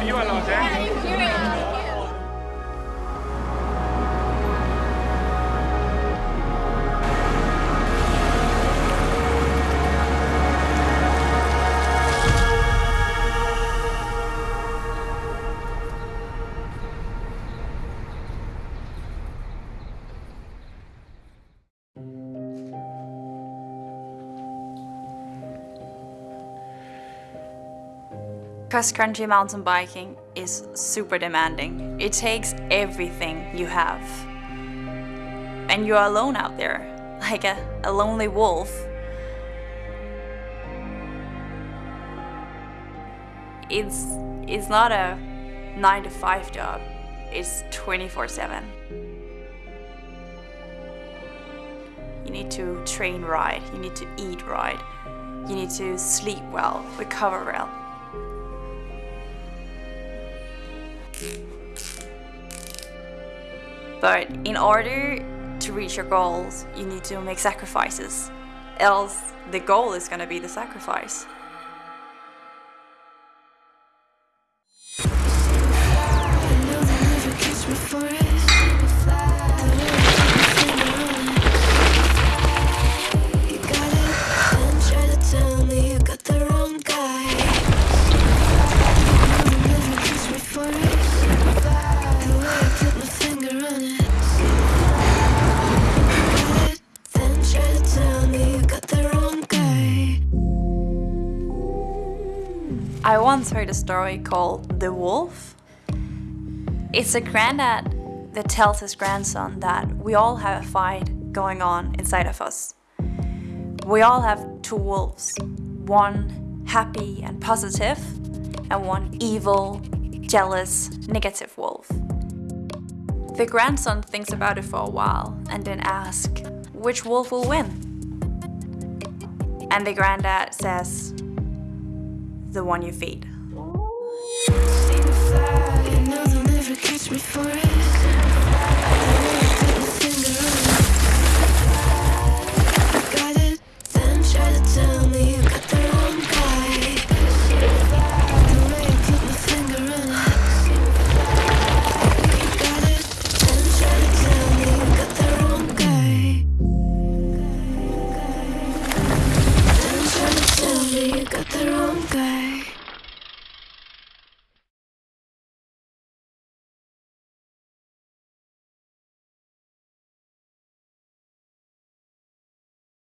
for you alone, eh? Cross-country mountain biking is super demanding. It takes everything you have. And you're alone out there, like a, a lonely wolf. It's, it's not a 9 to 5 job, it's 24 7. You need to train right, you need to eat right, you need to sleep well, recover well. But in order to reach your goals, you need to make sacrifices. Else, the goal is going to be the sacrifice. I once heard a story called The Wolf. It's a granddad that tells his grandson that we all have a fight going on inside of us. We all have two wolves, one happy and positive, and one evil, jealous, negative wolf. The grandson thinks about it for a while and then asks, which wolf will win? And the granddad says, the one you feed.